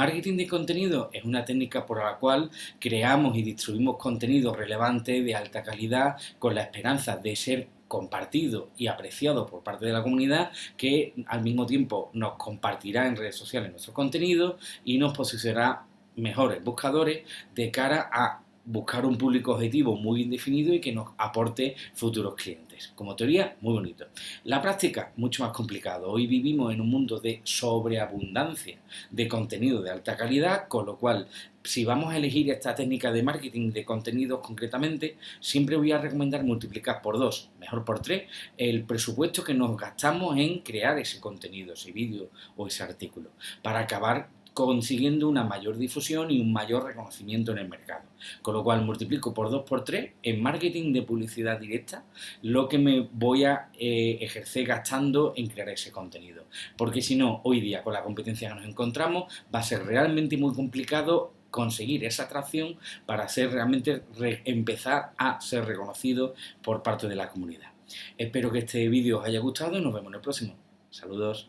Marketing de contenido es una técnica por la cual creamos y distribuimos contenido relevante de alta calidad con la esperanza de ser compartido y apreciado por parte de la comunidad que al mismo tiempo nos compartirá en redes sociales nuestro contenido y nos posicionará mejores buscadores de cara a buscar un público objetivo muy bien definido y que nos aporte futuros clientes. Como teoría, muy bonito. La práctica, mucho más complicado. Hoy vivimos en un mundo de sobreabundancia de contenido de alta calidad, con lo cual, si vamos a elegir esta técnica de marketing de contenidos concretamente, siempre voy a recomendar multiplicar por dos, mejor por tres, el presupuesto que nos gastamos en crear ese contenido, ese vídeo o ese artículo, para acabar consiguiendo una mayor difusión y un mayor reconocimiento en el mercado. Con lo cual multiplico por 2 por 3 en marketing de publicidad directa lo que me voy a eh, ejercer gastando en crear ese contenido. Porque si no, hoy día con la competencia que nos encontramos va a ser realmente muy complicado conseguir esa atracción para ser realmente empezar a ser reconocido por parte de la comunidad. Espero que este vídeo os haya gustado y nos vemos en el próximo. Saludos.